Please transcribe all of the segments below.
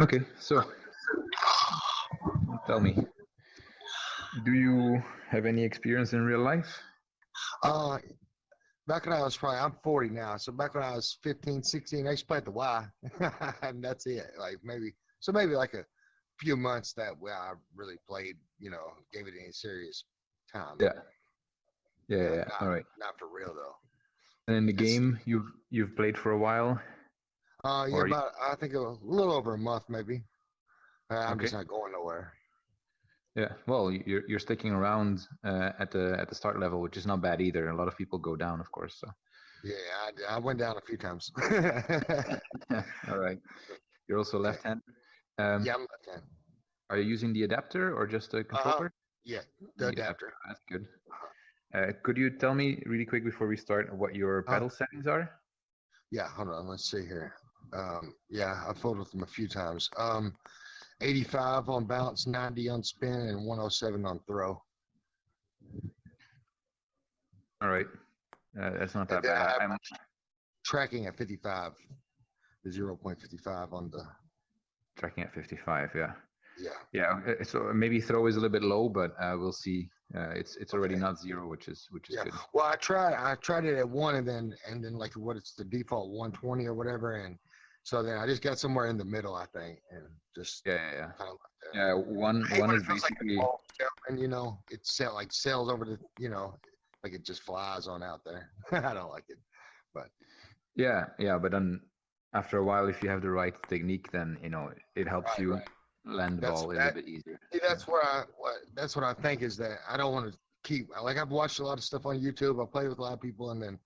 Okay, so tell me, do you have any experience in real life? Uh, back when I was probably, I'm 40 now. So back when I was 15, 16, I used to play at the Y, and that's it. Like maybe, so maybe like a few months that where I really played, you know, gave it any serious time. Yeah. Yeah, yeah. yeah. Not, All right. Not for real though. And in the That's- game, you've you've played for a while. Uh, yeah, Or you- about I think a little over a month maybe. Uh, I'm just not going nowhere. Yeah. Well, you're you're sticking around uh, at the at the start level, which is not bad either. A lot of people go down, of course. So. Yeah, I, I went down a few times. All right. You're also left-handed. Um, yeah, I'm left hand. Are you using the adapter or just a controller? Yeah, the adapter. That's good. Uh, could you tell me really quick before we start what your Uh, paddle settings are? Yeah, hold on. Let's see here. Um, yeah, I've folded them a few times. Um, 85 on bounce, 90 on spin, and 107 on throw. All right. Uh, that's not that And bad. I'm, Tracking at 55, the 0.55 on the, tracking at 55. Yeah. yeah. Yeah. uh, So maybe throw is a little bit low, but uh, we'll see. Uh, it's it's already Okay. not zero, which is which is Yeah. good. Well, I tried, I tried it at one and then, and then like what it's the default 120 or whatever. And so then I just got somewhere in the middle, I think, and just Yeah, yeah, yeah. kind of. Yeah, one one is feels like basically and you know, it sell like sails over the, you know, like it just flies on out there. I don't like it. But yeah, yeah. But then after a while, if you have the right technique, then you know it helps Right, you right. land the That's- ball a that- little bit easier. See, that's where I, what, that's what I think is that I don't want to keep, like I've watched a lot of stuff on YouTube. I play with a lot of people and then,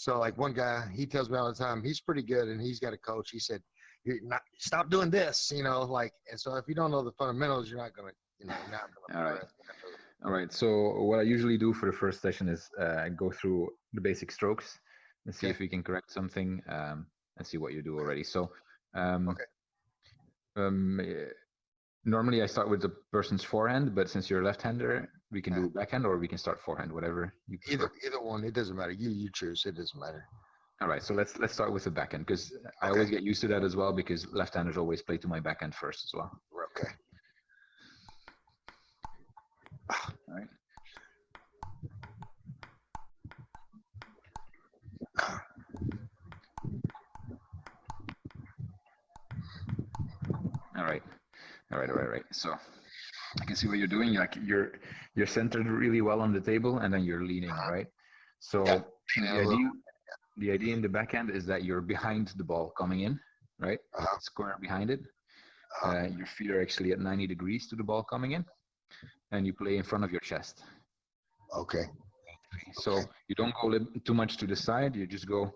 so like one guy, he tells me all the time, he's pretty good and he's got a coach. He said, you're not, stop doing this, you know, like, and so if you don't know the fundamentals, you're not going to, you know, you're not going to All right. All right. So what I usually do for the first session is uh, go through the basic strokes and see Okay. if we can correct something um, and see what you do already. So um, Okay. um, normally I start with the person's forehand, but since you're a left-hander, we can Yeah. do backhand or we can start forehand, whatever you prefer. Either, either one, it doesn't matter. You, you choose. It doesn't matter. All right. So let's let's start with the backhand because I always get used to that as well because left-handers always play to my backhand first as well. Okay. All right. All right. All right. All right. Right. So I can see what you're doing. Like you're you're centered really well on the table, and then you're leaning. Right. So Yeah, the idea the idea in the backhand is that you're behind the ball coming in, right? Uh-huh. Square behind it. Uh-huh. Uh, your feet are actually at 90 degrees to the ball coming in, and you play in front of your chest. Okay. So Okay. you don't go li- too much to the side. You just go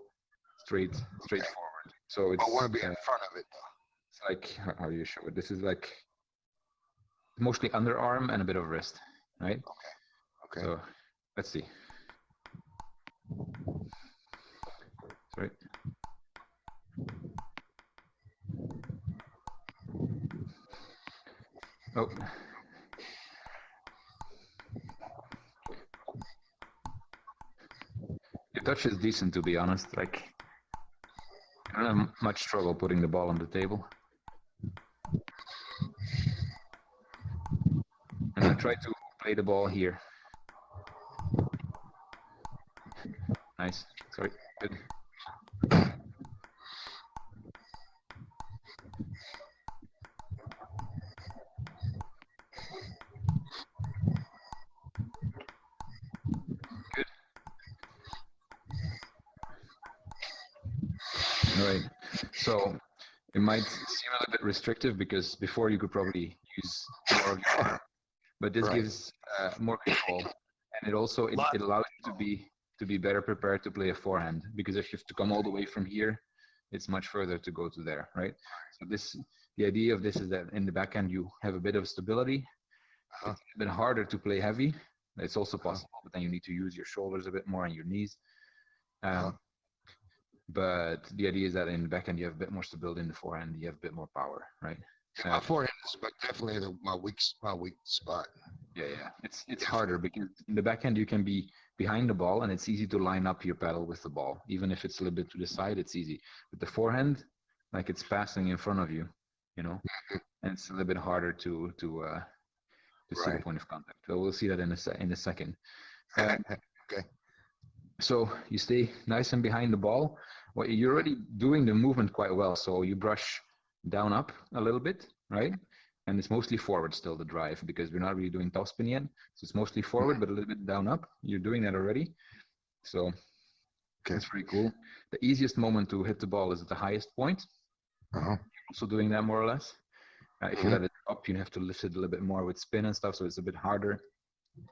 straight, straight Okay. forward. So it's, I want to be uh, in front of it though. it's like how- how do you show it? This is like mostly underarm and a bit of wrist, right? Okay. okay. So let's see. Sorry. Oh. Your touch is decent, to be honest. Like, I don't have much trouble putting the ball on the table. And I try to play the ball here. Nice. Sorry. Good. Right. So it might seem a little bit restrictive because before you could probably use more of your arm, but this Right. gives uh, more control, and it also it, it allows you to be to be better prepared to play a forehand because if you have to come all the way from here, it's much further to go to there, right? So this the idea of this is that in the backhand you have a bit of stability. Uh-huh. It's a bit harder to play heavy. It's also possible, but then you need to use your shoulders a bit more and your knees. Um, Uh-huh. But the idea is that in the backhand you have a bit more stability. In the forehand you have a bit more power, right? Yeah, my Uh, forehand is but definitely the, my weak my weak spot. Yeah, yeah. It's it's harder because in the backhand you can be behind the ball and it's easy to line up your paddle with the ball. Even if it's a little bit to the side, it's easy. With the forehand, like it's passing in front of you. you know, and it's a little bit harder to to uh, to see the point of contact. So we'll see that in a se- in a second. Uh, Okay. So you stay nice and behind the ball. Well, you're already doing the movement quite well. So you brush down up a little bit, right? And it's mostly forward still the drive because we're not really doing topspin yet. So it's mostly forward, but a little bit down up. You're doing that already. So Okay. that's pretty cool. The easiest moment to hit the ball is at the highest point. Uh-huh. Also doing that more or less. Uh, if you Mhm. let it up, you have to lift it a little bit more with spin and stuff. So it's a bit harder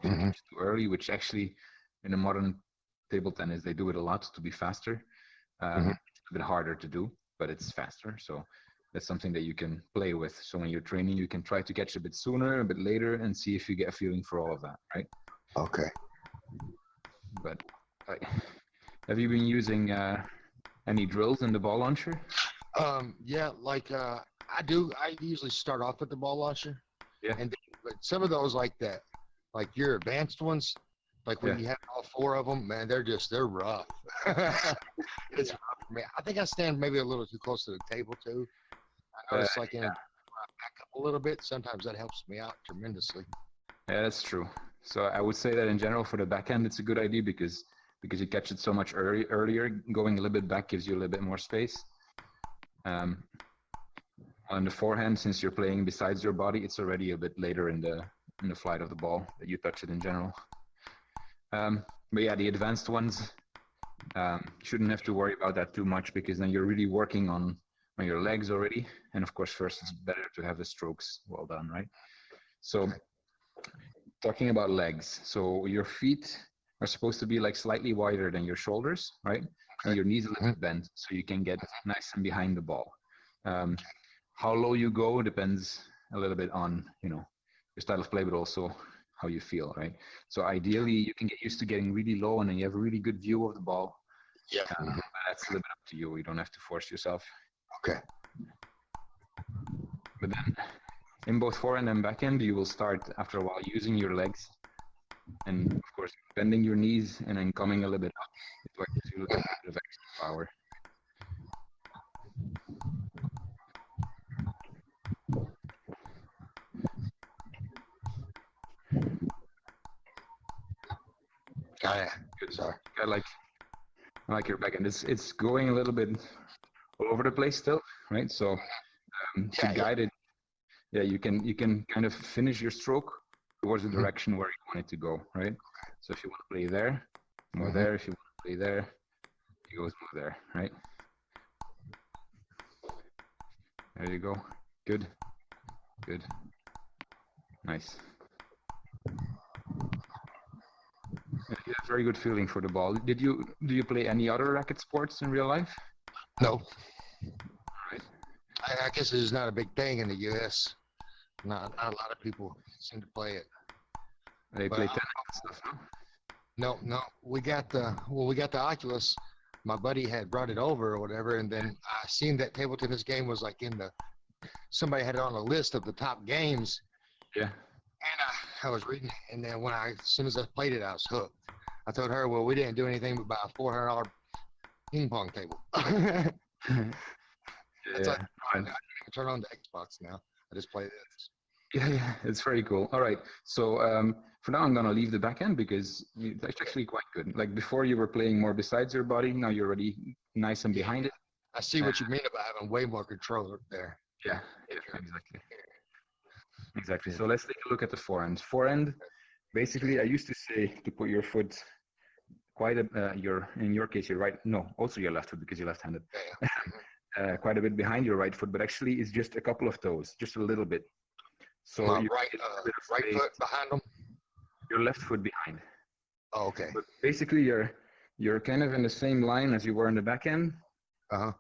you Mhm. too early, which actually in the modern table tennis they do it a lot to be faster. Um, Mhm. A bit harder to do, but it's faster. So that's something that you can play with. So when you're training, you can try to catch a bit sooner, a bit later, and see if you get a feeling for all of that, right? Okay. But like, have you been using uh, any drills in the ball launcher? Um, yeah, like uh, I do. I usually start off with the ball launcher. Yeah. And then, but some of those like that, like your advanced ones, like when Yeah. you have all four of them, man, they're just they're rough. it's rough for me. I think I stand maybe a little too close to the table too. I notice Uh, like in I back up a little bit. Sometimes that helps me out tremendously. Yeah, that's true. So I would say that in general for the backhand, it's a good idea because because you catch it so much early, earlier. Going a little bit back gives you a little bit more space. Um, on the forehand, since you're playing besides your body, it's already a bit later in the in the flight of the ball that you touch it in general. Um, but yeah, the advanced ones um, shouldn't have to worry about that too much because then you're really working on on your legs already. And of course, first it's better to have the strokes well done, right? So talking about legs. So your feet are supposed to be like slightly wider than your shoulders right? And your knees a little bit bent so you can get nice and behind the ball. Um, how low you go depends a little bit on you know your style of play but also how you feel right? So ideally you can get used to getting really low and then you have a really good view of the ball. Yeah. um, that's a little bit up to you. You don't have to force yourself Okay. but then in both forehand and backhand, you will start after a while using your legs and of course bending your knees and then coming a little bit up. It what gives you a little bit of extra power. Ah, Got it. Good. Sorry. I like I like your backhand. It's it's going a little bit over the place still, right? So um, to Yeah, yeah. guide it, yeah, you can you can kind of finish your stroke towards the Mhm. direction where you want it to go, right? So if you want to play there, more Mhm. there. If you want to play there, it goes more there, right? There you go. Good. Good. Nice. Yeah, you have very good feeling for the ball. Did you do you play any other racket sports in real life? No. Right. I, I guess it's not a big thing in the U.S. Not, not a lot of people seem to play it. They play I- uh, tennis and stuff, no? No, no. We got the well, we got the Oculus. My buddy had brought it over or whatever, and then I seen that table tennis game was like in the. Somebody had it on a list of the top games, Yeah. and I, I was reading, and then when I, as soon as I played it, I was hooked. I told her, well, we didn't do anything but buy a four hundred dollar ping pong table. I That's yeah. fine. turn on the Xbox now. I just play this. Yeah, yeah, it's very cool. All right, so um, for now I'm gonna leave the backhand because it's actually quite good. Like before, you were playing more besides your body. Now you're already nice and behind it. I see what you mean about having way more control there. Yeah, yeah, exactly. Exactly. So let's take a look at the forehand. Forehand, basically, I used to say to put your foot quite a uh, your in your case your right no also your left foot because you're left-handed uh, quite a bit behind your right foot, but actually it's just a couple of toes, just a little bit. So My right, uh, right foot behind them. your left foot behind. Oh, okay. But basically, you're you're kind of in the same line as you were in the backhand, Uh huh.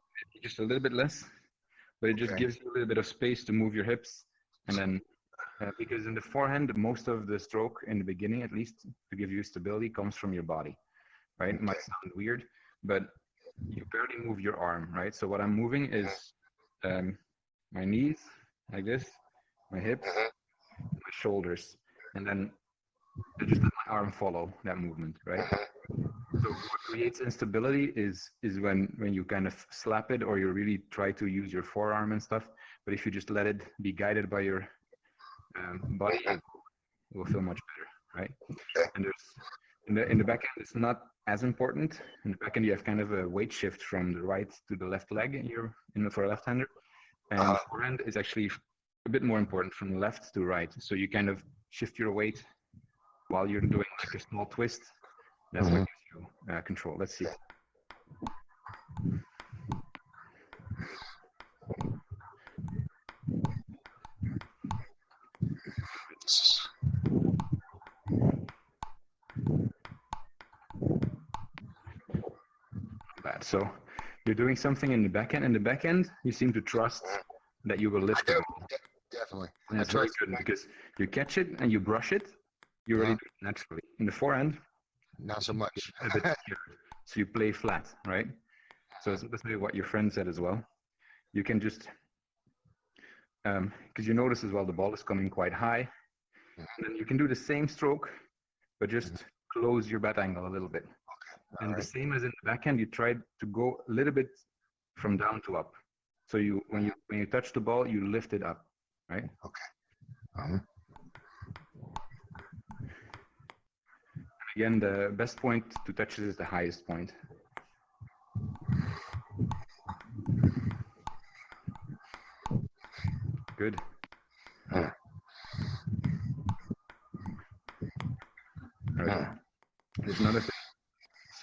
just a little bit less, but it just Okay. gives you a little bit of space to move your hips, and then uh, because in the forehand, most of the stroke in the beginning, at least, to give you stability, comes from your body, right? It might sound weird, but you barely move your arm, right? So what I'm moving is um, my knees like this, my hips, Mhm. my shoulders, and then I just let my arm follow that movement, right? Mhm. So what creates instability is is when when you kind of slap it or you really try to use your forearm and stuff. But if you just let it be guided by your um, body, it will feel much better, right? And there's in the in the backhand, it's not as important. In the backhand, you have kind of a weight shift from the right to the left leg in your in the, for a left-hander, and Uh-huh. forehand is actually a bit more important from left to right. So you kind of shift your weight while you're doing like a small twist. That's what gives you uh, control. Let's see. So you're doing something in the backhand. In the backhand, you seem to trust mm-hmm. that you will lift it. ball. Definitely. And it's very good because you catch it and you brush it, you already Yeah. Mm-hmm. do it naturally. In the forehand, Not so much. so you play flat, right? So that's mm-hmm. that's maybe what your friend said as well. You can just, um, because you notice as well the ball is coming quite high, and then you can do the same stroke, but just close your bat angle a little bit. And the same as in the backhand, you try to go a little bit from down to up. So you when you when you touch the ball, you lift it up, right? Um, Again, the best point to touch it is the highest point. Good. All right. Huh. There's another.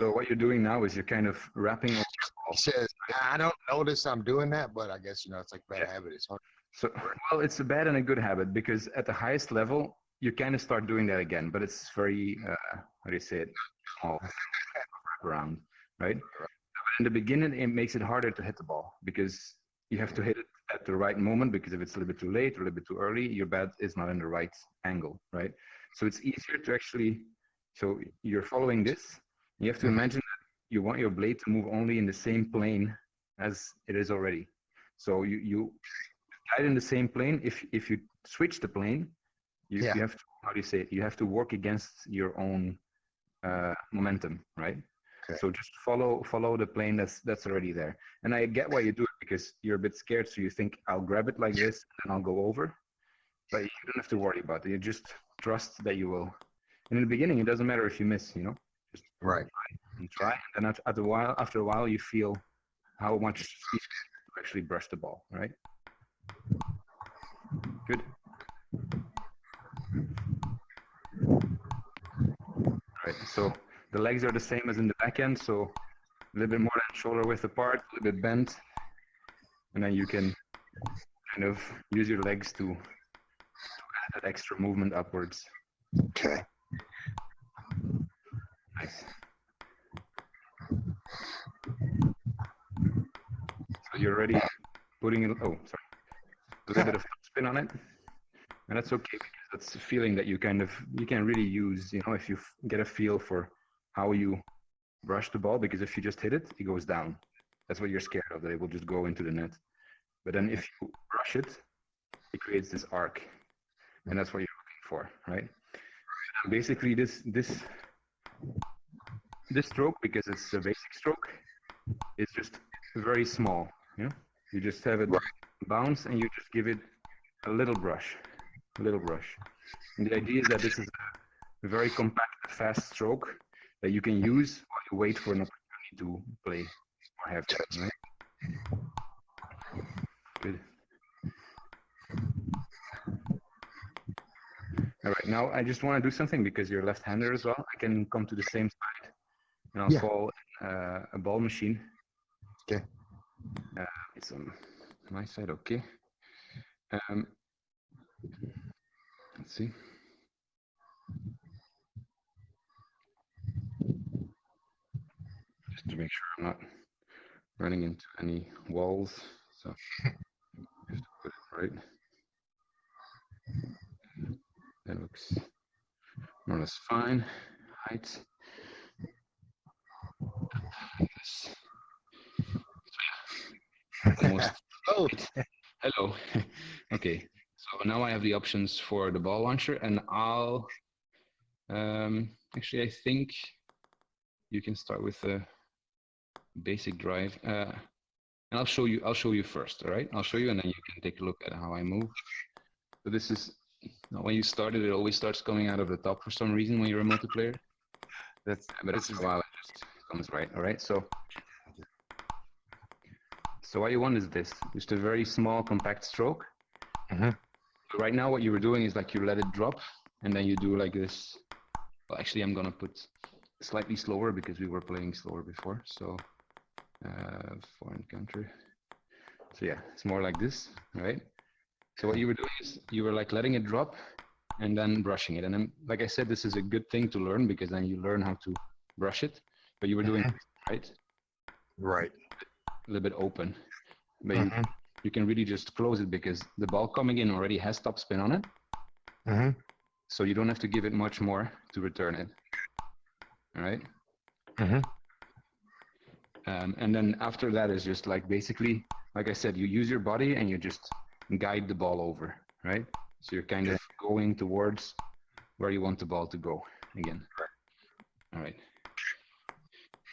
So what you're doing now is you're kind of wrapping up he says, I don't notice I'm doing that, but I guess, you know, it's like bad Yeah. habit. It's hard. So, well, it's a bad and a good habit because at the highest level, you kind of start doing that again, but it's very, uh, how do you say it, small, around, right? In the beginning, it makes it harder to hit the ball because you have to hit it at the right moment because if it's a little bit too late or a little bit too early, your bat is not in the right angle, right? So it's easier to actually, so you're following this. You have to imagine that you want your blade to move only in the same plane as it is already. So you, you guide in the same plane. If if you switch the plane, you, Yeah. you have to how do you say it? You have to work against your own uh, momentum, right? Okay. So just follow follow the plane that's that's already there. And I get why you do it because you're a bit scared, so you think I'll grab it like this and I'll go over. But you don't have to worry about it. You just trust that you will. And in the beginning, it doesn't matter if you miss, you know, Right. and try. And then at, at a while, after a while, you feel how much speed you actually brush the ball, right? Good. Right. So the legs are the same as in the backhand. So a little bit more than shoulder width apart, a little bit bent, and then you can kind of use your legs to, to add that extra movement upwards. Okay. So you're already putting it, oh, sorry, a little bit of spin on it. And that's okay because that's a feeling that you kind of, you can really use, you know, if you get a feel for how you brush the ball, because if you just hit it, it goes down. That's what you're scared of, that it will just go into the net. But then if you brush it, it creates this arc. And that's what you're looking for, right? Basically this, this this stroke, because it's a basic stroke, is just very small. You know, you just have it bounce and you just give it a little brush, a little brush. And the idea is that this is a very compact, fast stroke that you can use while you wait for an opportunity to play or have that, right? Good. All right, now I just want to do something because you're left-hander as well. I can come to the same side, and I'll Yeah. call uh, a ball machine. Okay. Uh, it's on my side, okay. Um, let's see. Just to make sure I'm not running into any walls, so to put it right. That looks more or less fine. Height. This. Almost. Oh, Hello. okay. So now I have the options for the ball launcher, and I'll. Um, actually, I think you can start with a basic drive. Uh, and I'll show you, I'll show you first, all right? I'll show you and then you can take a look at how I move. So this is, when you start it, it always starts coming out of the top for some reason when you're a multiplayer. That's But that's it's a while it just comes right, all right? So, so what you want is this, just a very small compact stroke. Mhm. Right now what you were doing is like you let it drop and then you do like this. Well, actually I'm gonna put slightly slower because we were playing slower before. So, uh, foreign country. So yeah, it's more like this, right? So what you were doing is you were like letting it drop and then brushing it. And then, like I said, this is a good thing to learn because then you learn how to brush it. But you were doing Mhm. right right. A little bit open. But you, Mhm. you can really just close it because the ball coming in already has top spin on it. Mhm. So you don't have to give it much more to return it. All right. Mhm. Um, and then after that is just like basically, like I said, you use your body and you just guide the ball over, right? So you're kind of going towards where you want the ball to go again. All right.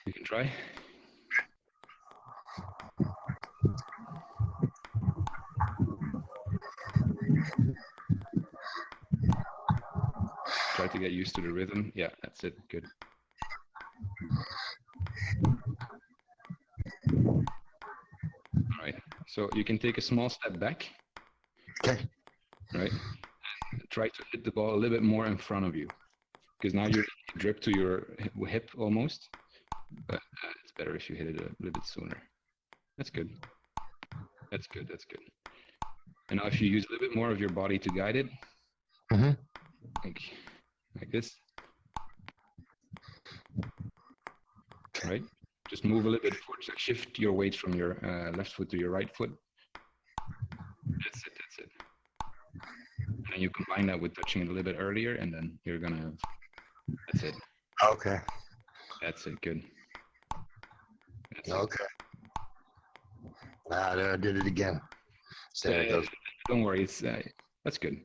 You can try. To get used to the rhythm. Yeah, that's it. Good. All right. So you can take a small step back, Okay. right? And try to hit the ball a little bit more in front of you, because now you're drip to your hip- almost. But uh, it's better if you hit it a little bit sooner. That's good. That's good. That's good. And now if you use a little bit more of your body to guide it, Mhm. like like this, right? Just move a little bit forward. So shift your weight from your uh, left foot to your right foot. That's it. That's it. And then you combine that with touching it a little bit earlier, and then you're gonna have. That's it. Okay. That's it. Good. That's it. Okay. Ah, there I did it again. There it goes. don't worry. It's uh, that's good.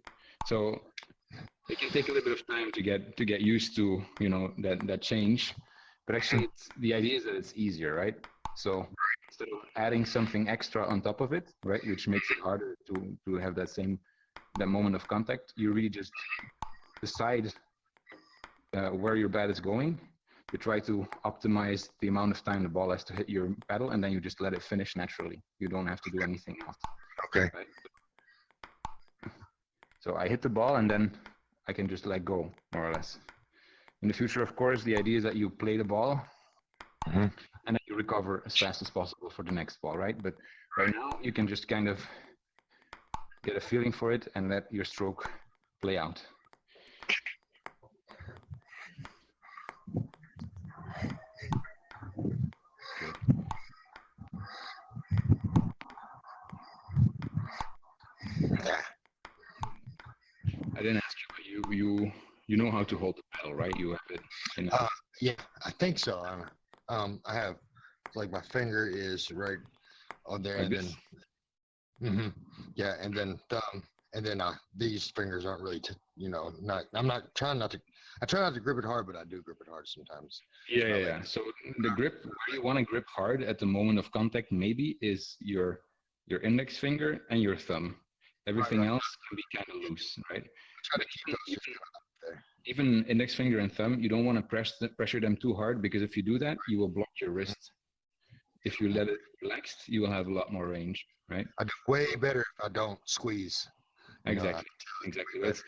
So it can take a little bit of time to get to get used to you know that that change, but actually it's, the idea is that it's easier, right? So instead of adding something extra on top of it, right, which makes it harder to to have that same that moment of contact, you really just decide uh, where your bat is going. You try to optimize the amount of time the ball has to hit your paddle, and then you just let it finish naturally. You don't have to do anything else. Okay. Right. So I hit the ball and then I can just let go, more or less. In the future, of course, the idea is that you play the ball Mhm. and then you recover as fast as possible for the next ball, right? But right now, you can just kind of get a feeling for it and let your stroke play out. I didn't ask you, you you know how to hold the paddle, right? You have it. In Uh, Yeah, I think so. Um, um, I have like my finger is right on there, like and this. then hmm yeah, and then thumb, and then uh, these fingers aren't really, t- you know, not. I'm not trying not to. I try not to grip it hard, but I do grip it hard sometimes. Yeah, yeah, yeah. So the grip, where you want to grip hard at the moment of contact, maybe is your your index finger and your thumb. Everything right. else can be kind of loose, right? Try to keep those. Even, even index finger and thumb, you don't want to press the, pressure them too hard because if you do that, you will block your wrist. If you let it relaxed, you will have a lot more range, right? I do way better if I don't squeeze. You know, Exactly, exactly. That's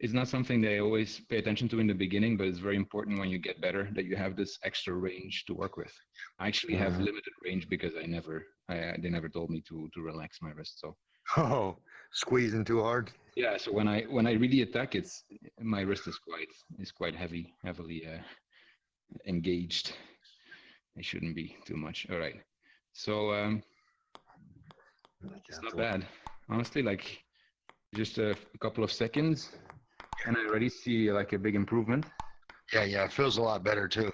it's not something they always pay attention to in the beginning, but it's very important when you get better that you have this extra range to work with. I actually have Mhm. limited range because I never, I, they never told me to to relax my wrist. So Oh, squeezing too hard. yeah, so when I when I really attack, it's my wrist is quite is quite heavy, heavily uh, engaged. It shouldn't be too much. All right, so um, it's not bad, honestly. Like just a, a couple of seconds, and I already see like a big improvement. Yeah, yeah, it feels a lot better too.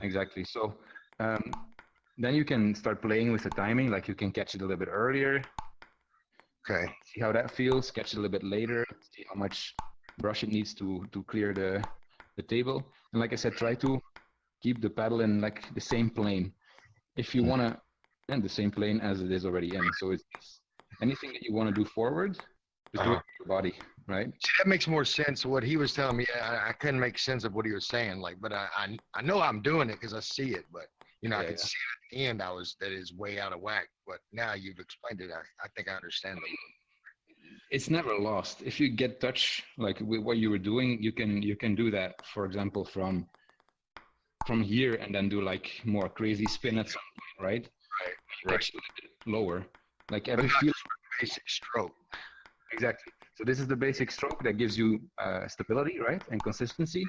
Exactly. So um, then you can start playing with the timing. Like you can catch it a little bit earlier, Okay. see how that feels. Catch it a little bit later, see how much brush it needs to to clear the the table. And like I said, try to keep the paddle in like the same plane. If you Mhm. want to, and the same plane as it is already in. So it's anything that you want to do forward, just do it Uh-huh. with your body, right? See, that makes more sense. What he was telling me, I, I couldn't make sense of what he was saying. Like, but I, I, I know I'm doing it because I see it. But you know, I Yeah, could yeah. see it at the end. I was that is way out of whack. But now you've explained it. I, I think I understand it. It's never lost. If you get touch, like with what you were doing, you can you can do that. For example, from from here and then do like more crazy spin at some point, right? Right, right. lower. Like every feel Basic stroke. Exactly. So this is the basic stroke that gives you uh, stability, right, and consistency.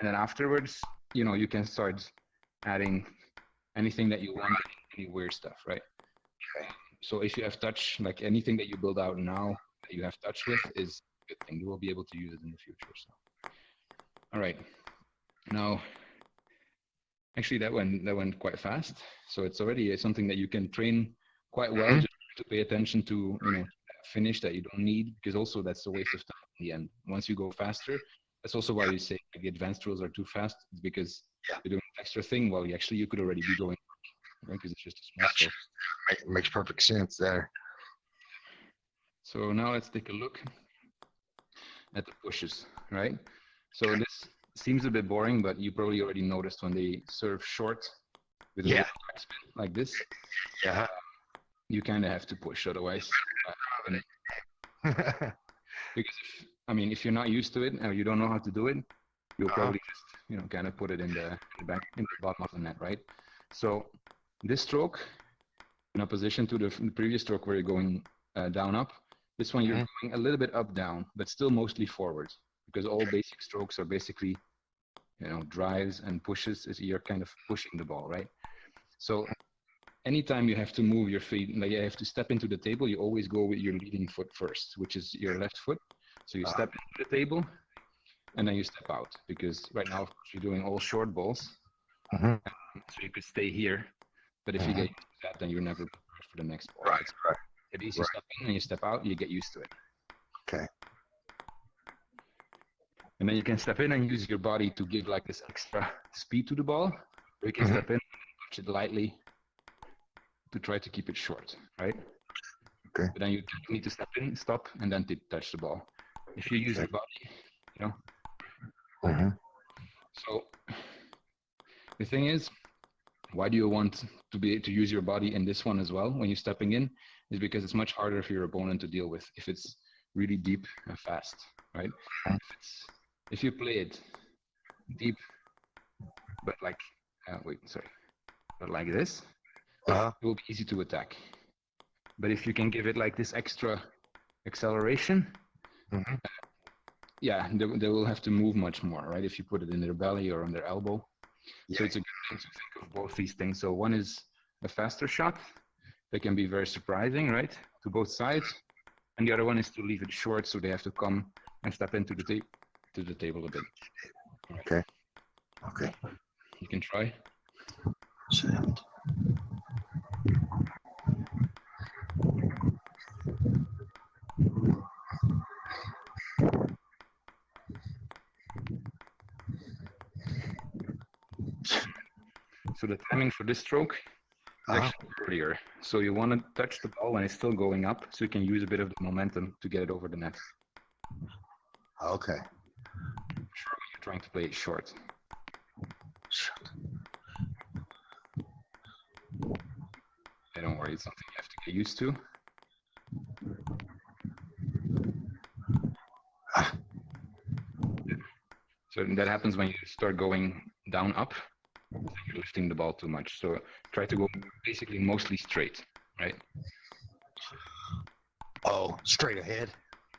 And then afterwards, you know, you can start adding anything that you want, any weird stuff, right? Okay. So if you have touch, like anything that you build out now that you have touch with is a good thing. You will be able to use it in the future. So, all right. Now, actually, that went that went quite fast. So it's already something that you can train quite well Mhm. just to pay attention to, you know, finish that you don't need because also that's a waste of time in the end. Once you go faster, that's also why you say like, the advanced rules are too fast it's because Yeah. you're doing extra thing while you actually you could already be going because it's just a small Gotcha. Make, makes perfect sense there. So now let's take a look at the pushes, right? So this seems a bit boring, but you probably already noticed when they serve short with a Yeah. backspin like this, Yeah. you kind of have to push, otherwise, uh, because if, I mean, if you're not used to it or you don't know how to do it, you'll Uh-huh. probably just, you know, kind of put it in the, back, in the bottom of the net, right? So this stroke, in opposition to the, the previous stroke where you're going uh, down up, this one you're Mhm. going a little bit up down, but still mostly forward because all basic strokes are basically, you know, drives and pushes. Is you're kind of pushing the ball, right? So anytime you have to move your feet, like you have to step into the table, you always go with your leading foot first, which is your left foot. So you Ah. step into the table and then you step out because right now, you're doing all short balls. Mhm. So you could stay here, but if you Mhm. get used to that, then you're never prepared for the next ball. Right, right. At least you right. step in and you step out, you get used to it. Okay. And then you can step in and use your body to give like this extra speed to the ball. Or you can Mhm. step in, touch it lightly to try to keep it short, right? Okay. But then you need to step in, stop, and then to touch the ball. If you use your body, you know. Mhm. So the thing is, why do you want to be to use your body in this one as well when you're stepping in? Is because it's much harder for your opponent to deal with if it's really deep and fast, right? If if you play it deep, but like uh, wait, sorry, but like this, Uh-huh. it will be easy to attack. But if you can give it like this extra acceleration, Mhm. Yeah, they, they will have to move much more, right? If you put it in their belly or on their elbow. Yeah. So it's a good thing to think of both these things. So one is a faster shot that can be very surprising, right, to both sides, and the other one is to leave it short, so they have to come and step into the ta- to the table a bit. Okay. Okay. You can try. Sound. So the timing for this stroke is Uh-huh. actually earlier. So you want to touch the ball when it's still going up, so you can use a bit of the momentum to get it over the net. Okay. Sure, you're trying to play it short. Hey, don't worry, it's something you have to get used to. Ah. So that happens when you start going down up, lifting the ball too much. So try to go basically mostly straight, right? Oh, straight ahead.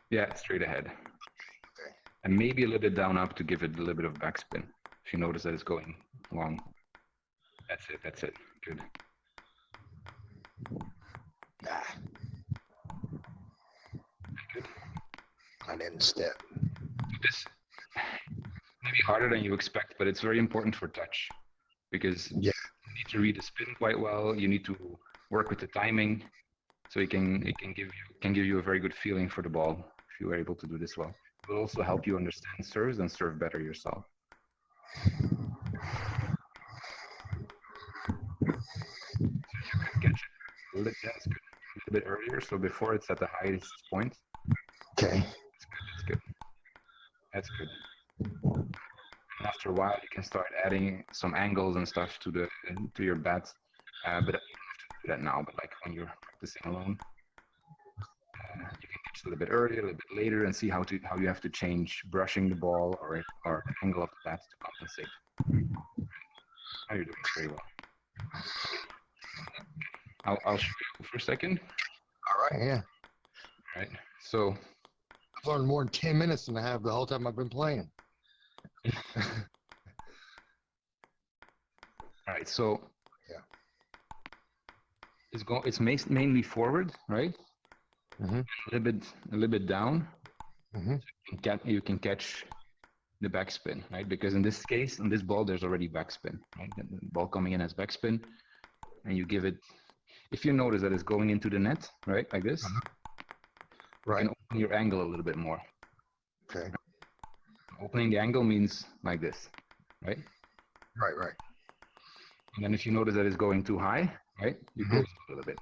Yeah, straight ahead. Okay. And maybe a little bit down up to give it a little bit of backspin. If you notice that it's going long. That's it, that's it. Good. Nah, Good. I didn't step. this may be harder than you expect, but it's very important for touch because yeah. you need to read the spin quite well. You need to work with the timing, so it can it can give you can give you a very good feeling for the ball if you are able to do this well. It will also help you understand serves and serve better yourself. a little bit earlier, so before it's at the highest point. Okay. That's good. That's good. That's good after a while, you can start adding some angles and stuff to the to your bat. Uh, but you don't have to do that now. But like when you're practicing alone, uh, you can catch a little bit earlier, a little bit later, and see how to how you have to change brushing the ball or or the angle of the bat to compensate. Now you're doing very well. I'll, I'll show you for a second. All right. Yeah. All right. So I've learned more in 10 minutes than I have the whole time I've been playing. All right, so Yeah. it's go it's ma- mainly forward, right? Mhm. A little bit a little bit down. hmm You can, you can catch the backspin, right? Because in this case, in this ball, there's already backspin, right? The ball coming in as backspin, and you give it. If you notice that it's going into the net, right, like this, you Right. can open your angle a little bit more. Okay. Opening the angle means like this, right? Right. Right. And then if you notice that it's going too high, right, you close it a little bit.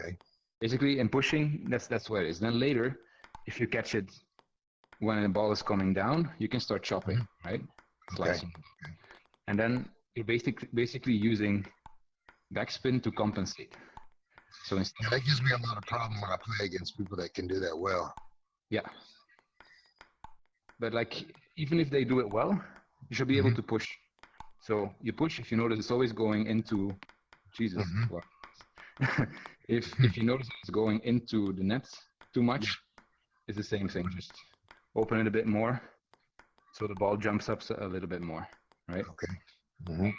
Okay. Basically, in pushing, that's that's where it is. Then later, if you catch it when the ball is coming down, you can start chopping, right? Slicing. And then you're basically basically using backspin to compensate. So instead, Yeah, that gives me a lot of problem when I play against people that can do that well. yeah. But like, even if they do it well, you should be able Mhm. to push. So you push. If you notice, it's always going into Jesus. Mhm. what? if if you notice it's going into the net too much, it's the same thing. Just open it a bit more, so the ball jumps up a little bit more, right? Okay. hmm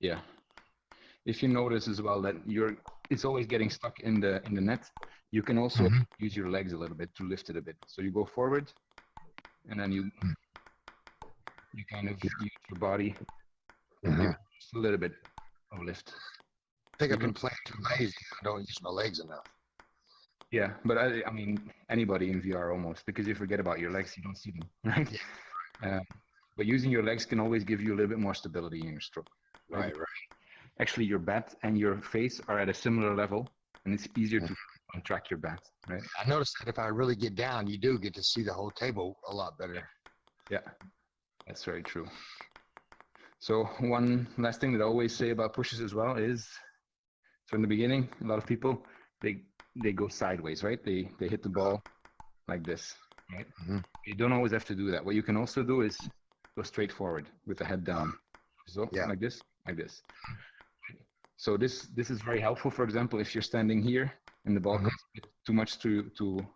Yeah. If you notice as well that you're, it's always getting stuck in the in the net. You can also Mhm. use your legs a little bit to lift it a bit. So you go forward, and then you Mm. You kind of use your body hmm just a little bit of lift. I think I've been playing too lazy. I don't use my legs enough. Yeah, but I, I mean anybody in VR almost because you forget about your legs, you don't see them, right? Um, but using your legs can always give you a little bit more stability in your stroke. Right. Right. Actually, your bat and your face are at a similar level, and it's easier to track your bat, right? I noticed that if I really get down, you do get to see the whole table a lot better. Yeah, that's very true. So one last thing that I always say about pushes as well is, so in the beginning, a lot of people they they go sideways, right? They they hit the ball like this, right? Mhm. You don't always have to do that. What you can also do is go straight forward with the head down, so Yeah. like this, like this. So this this is very helpful. For example, if you're standing here and the ball Mhm. comes a bit too much to to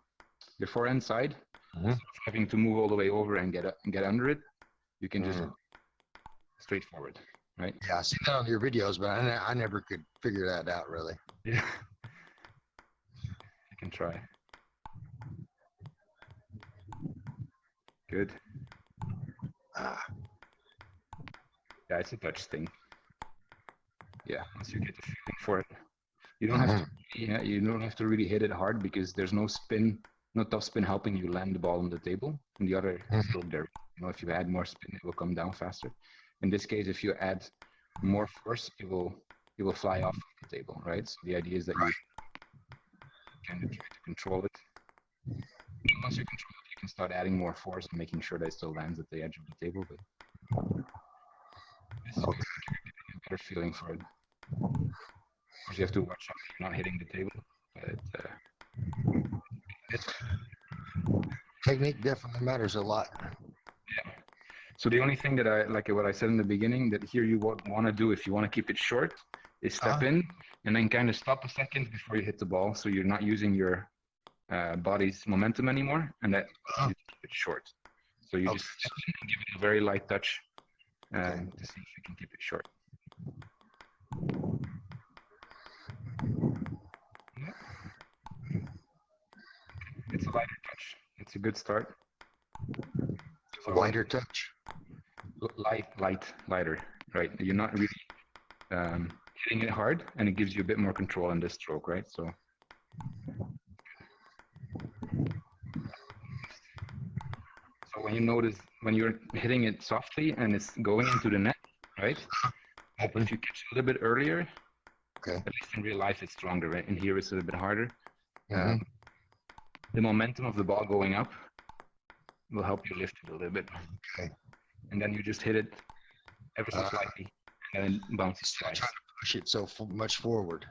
your forehand side, Mhm. instead having to move all the way over and get up and get under it, you can just Mm. straightforward, right? Yeah, I see that on your videos, but I, ne- I never could figure that out really. Yeah. You can try. Good. Ah, Yeah, it's a touch thing. Yeah, once you get the feeling for it, you don't have to. Yeah, you don't have to really hit it hard because there's no spin, no top spin helping you land the ball on the table. And the other is stroke there, you know, if you add more spin, it will come down faster. In this case, if you add more force, it will it will fly off the table, right? So the idea is that you kind of try to control it. And once you control it, you can start adding more force and making sure that it still lands at the edge of the table. But this is Okay. getting a better feeling for it. Of course, you have to watch out you're not hitting the table. But uh, technique definitely matters a lot. So the only thing that I like what I said in the beginning that here you want to do if you want to keep it short is step Uh-huh. in and then kind of stop a second before you hit the ball, so you're not using your uh, body's momentum anymore, and that Uh-huh. you keep it short. So you Okay. just step in and give it a very light touch uh, Okay. to see if you can keep it short. It's a lighter touch. It's a good start. So- Wider touch. Light, light, lighter, right? You're not really um, hitting it hard, and it gives you a bit more control in this stroke, right? So. So when you notice when you're hitting it softly and it's going into the net, right? If you catch it a little bit earlier, Okay. At least in real life, it's stronger. Right? In here, it's a little bit harder. Mhm. Um, the momentum of the ball going up will help you lift it a little bit. Okay. And then you just hit it ever so slightly, and then it bounces twice. trying to push it so much forward.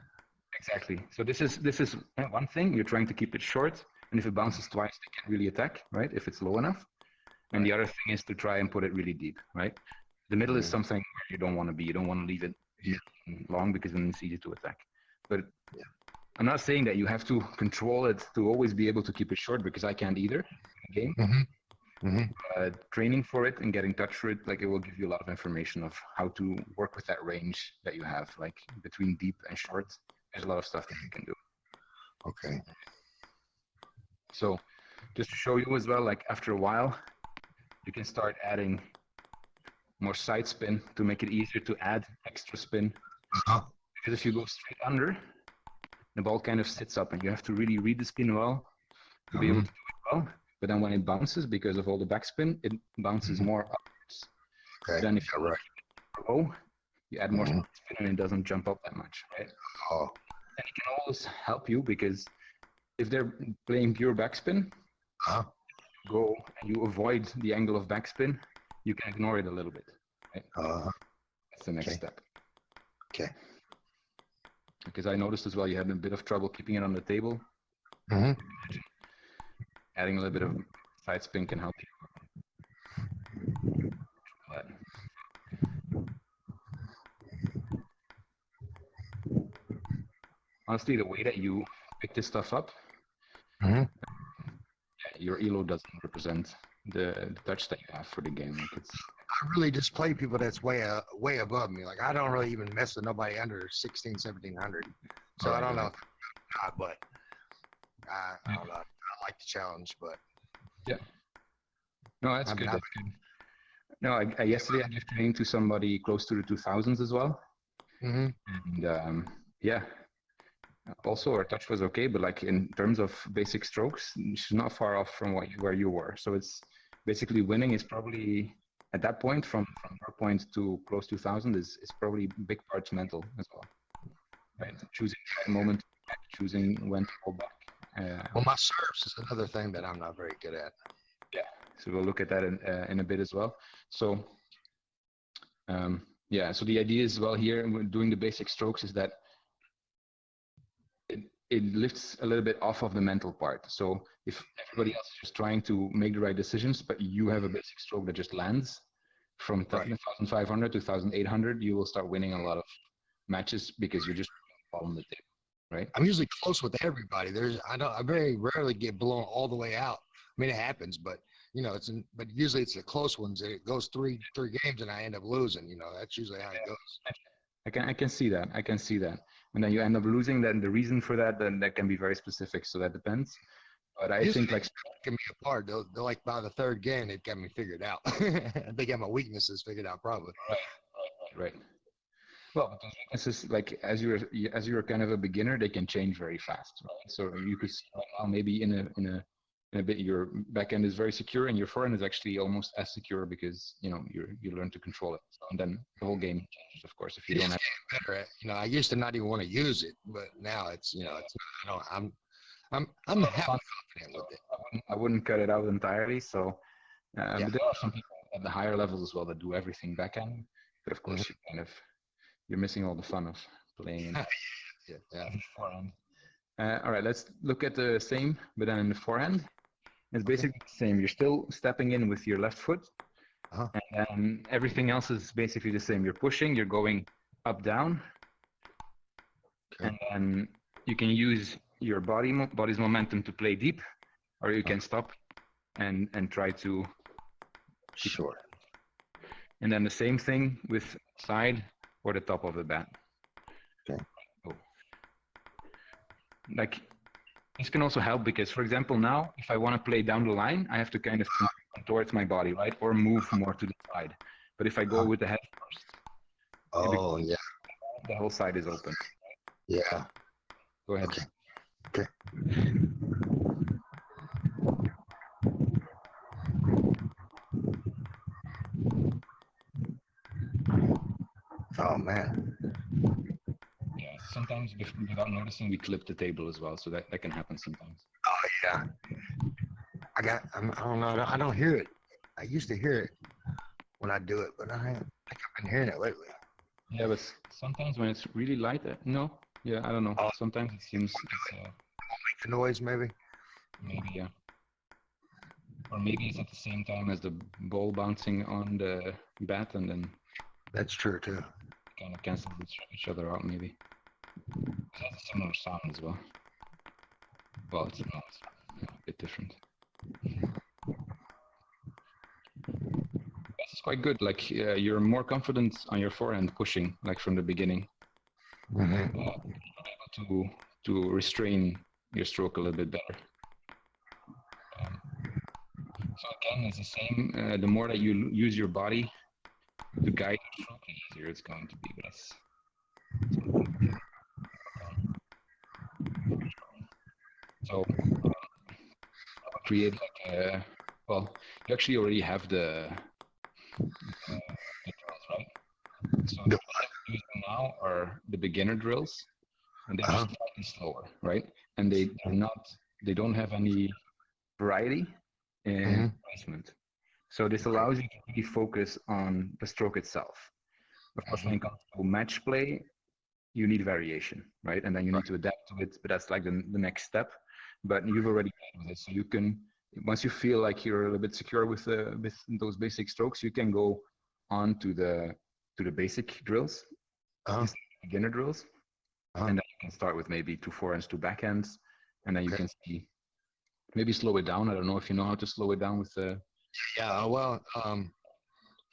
Exactly. So this is this is uh, one thing. You're trying to keep it short, and if it bounces twice, they can't really attack, right? If it's low enough. And the other thing is to try and put it really deep, right? The middle is something where you don't want to be. You don't want to leave it long because then it's easy to attack. But Yeah. I'm not saying that you have to control it to always be able to keep it short because I can't either in the game. Mm-hmm. Mm-hmm. Uh, training for it and getting touch for it, like it will give you a lot of information of how to work with that range that you have, like between deep and short. There's a lot of stuff that you can do. Okay. So just to show you as well, like after a while, you can start adding more side spin to make it easier to add extra spin. Uh-huh. Because if you go straight under, the ball kind of sits up and you have to really read the spin well to be able to do it well. But then when it bounces, because of all the backspin, it bounces Mhm. more upwards. Okay. Then if Yeah, you right. low, you add more Mhm. spin and it doesn't jump up that much, right? Oh. And it can always help you because if they're playing pure backspin, Uh-huh. go and you avoid the angle of backspin, you can ignore it a little bit. Uh, That's the next Okay. step. Okay. Because I noticed as well you had a bit of trouble keeping it on the table. hmm Adding a little bit of side spin can help you. But honestly, the way that you pick this stuff up, hmm yeah, your elo doesn't represent the, the touch that you have for the game. Like it's I really just play people that's way uh, way above me. Like I don't really even mess with nobody under 16, 1700. So I don't know, if, not, but I, I don't know. Like the challenge, but yeah. no, that's good. That's good. No, I, I, yesterday I gave training to somebody close to the 2000s as well. hmm And um, yeah, also her touch was okay, but like in terms of basic strokes, she's not far off from what you, where you were. So it's basically winning is probably at that point from from her point to close to thousand is is probably big parts mental as well. Right, choosing the moment, choosing when to go back. Uh, well, my serves is another thing that I'm not very good at. Yeah. So we'll look at that in, uh, in a bit as well. So, um, yeah, so the idea as well here when doing the basic strokes is that it, it lifts a little bit off of the mental part. So if everybody else is just trying to make the right decisions, but you have a basic stroke that just lands from Right. 1,500 to 1,800, you will start winning a lot of matches because you're just on the table, right? I'm usually close with everybody. There's I don't I very rarely get blown all the way out. I mean it happens, but you know it's in, but usually it's the close ones. It goes three three games and I end up losing. You know that's usually how it goes. I can I can see that. I can see that. And then you end up losing. Then the reason for that then that can be very specific. So that depends. But I Usually think like Get me apart. They'll, they're like by the third game, it got me figured out. they got my weaknesses figured out probably. right. Well, but those weaknesses, like as you're as you're kind of a beginner, they can change very fast. Right? So you could see, well, maybe in a in a in a bit your backhand is very secure and your forehand is actually almost as secure because you know you you learn to control it. And then the whole game changes, of course, if you don't have. Better at you know. I used to not even want to use it, but now it's you know it's I don't I'm I'm I'm half confident with it. I wouldn't, I wouldn't cut it out entirely. So, uh, Yeah. but there are some people at the higher levels as well that do everything backhand. But of course, you kind of you're missing all the fun of playing Yeah, yeah. forehand. Uh, all right, let's look at the same, but then in the forehand. It's basically the same. You're still stepping in with your left foot, Uh-huh. and then everything else is basically the same. You're pushing, you're going up, down, Okay. and then you can use your body mo- body's momentum to play deep, or you can stop and and try to. Sure. And then the same thing with side or the top of the bat. Okay. Oh. Like this can also help because, for example, now if I want to play down the line, I have to kind of towards my body, right, or move more to the side. But if I go Uh-huh. with the head first, Oh yeah, the whole side is open. yeah. Go ahead. Okay. Okay. Man. Yeah. sometimes without noticing we clip the table as well, so that, that can happen sometimes. Oh yeah. I got. I'm, I don't know. I don't, I don't hear it. I used to hear it when I do it, but I, haven't- I think I've been hearing it lately. Yeah, but sometimes when it's really light, uh, no, yeah, I don't know. Oh. Sometimes it seems it's, uh, Make the noise, maybe. maybe yeah, or maybe it's at the same time as the ball bouncing on the bat, and then That's true too. Kind of cancel each, other out, maybe. It has a similar sound as well. But it's not yeah, a bit different. This is quite good. Like uh, you're more confident on your forehand pushing, like from the beginning. Mhm. uh, able to to restrain your stroke a little bit better. Um, so again, it's the same. Uh, the more that you l- use your body to guide your stroke, the easier it's going to be. But that's so um, create like a well. You actually already have the uh, the drills, right? So the The- ones that we're using now are the beginner drills, and they're Uh-huh. slightly slower, right? And they are not, they don't have any variety in Mhm. placement. So this allows you to really focus on the stroke itself. Of course, when it comes to match play, you need variation, right? And then you need to adapt to it, but that's like the, the next step. But you've already played with it, so you can once you feel like you're a little bit secure with the with those basic strokes, you can go on to the to the basic drills, Uh-huh. beginner drills, Uh-huh. and then you can start with maybe two forehands, two backhands, and then you Okay. can see maybe slow it down. I don't know if you know how to slow it down with the Yeah. Well. Um.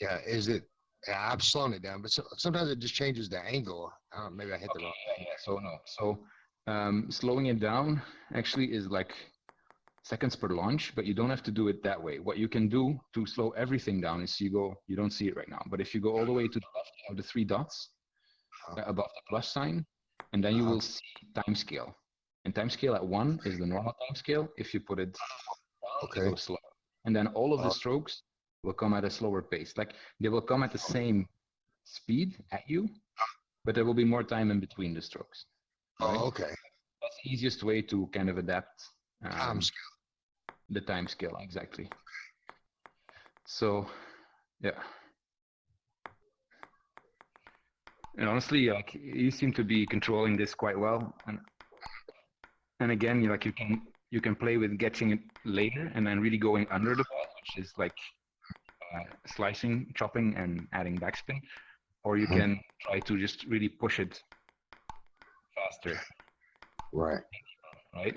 Yeah. Is it? Yeah, I've slowed it down, but so, sometimes it just changes the angle. I maybe I hit the wrong. yeah, yeah. So no, so um, slowing it down actually is like seconds per launch, but you don't have to do it that way. What you can do to slow everything down is you go, you don't see it right now, but if you go all the way to the left, have the three dots Uh-huh. uh, above the plus sign, and then you Uh-huh. will see time scale. And time scale at one is the normal time scale. If you put it Okay. slow. And then all of the Uh-huh. strokes will come at a slower pace. Like they will come at the same speed at you, but there will be more time in between the strokes. right? Oh, okay. That's the easiest way to kind of adapt Time um, scale. the time scale exactly. So, yeah. And honestly, like you seem to be controlling this quite well, and and again, you like you can you can play with getting it later and then really going under the ball, which is like uh, slicing, chopping, and adding backspin, or you Mhm. can try to just really push it faster Right. right?